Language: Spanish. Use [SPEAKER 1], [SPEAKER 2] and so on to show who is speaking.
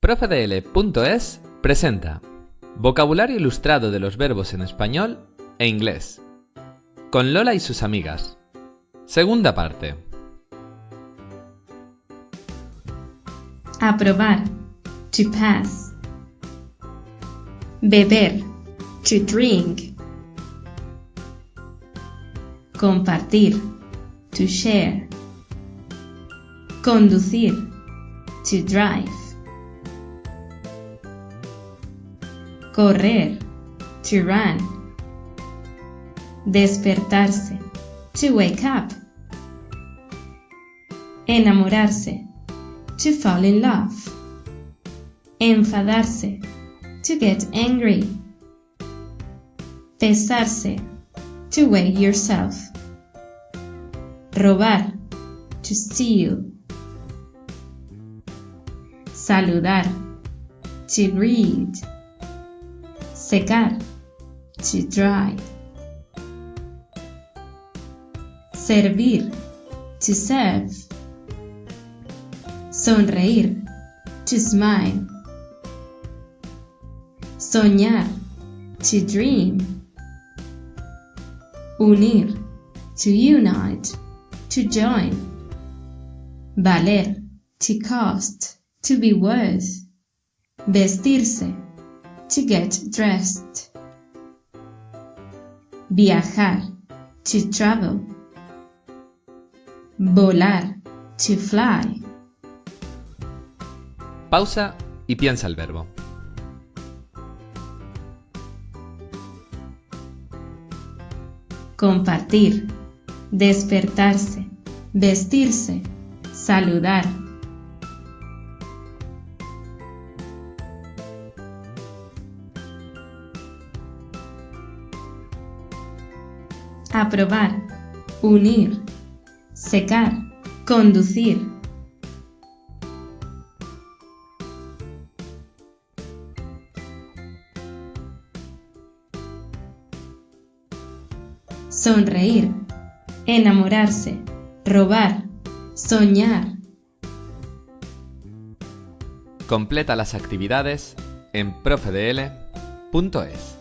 [SPEAKER 1] Profedl.es presenta Vocabulario ilustrado de los verbos en español e inglés. Con Lola y sus amigas. Segunda parte.
[SPEAKER 2] Aprobar. To pass. Beber. To drink. Compartir. To share. Conducir. To drive. Correr. To run. Despertarse. To wake up. Enamorarse. To fall in love. Enfadarse. To get angry. Pesarse. To weigh yourself. Robar. To steal. Saludar. To greet. Secar. To dry. Servir. To serve. Sonreír. To smile. Soñar. To dream. Unir. To unite. To join. Valer. To cost. To be worth. Vestirse. To get dressed. Viajar. To travel. Volar. To fly.
[SPEAKER 1] Pausa y piensa el verbo.
[SPEAKER 2] Compartir. Despertarse. Vestirse. Saludar. Aprobar. Unir. Secar. Conducir. Sonreír. Enamorarse. Robar. Soñar.
[SPEAKER 1] Completa las actividades en profedl.es.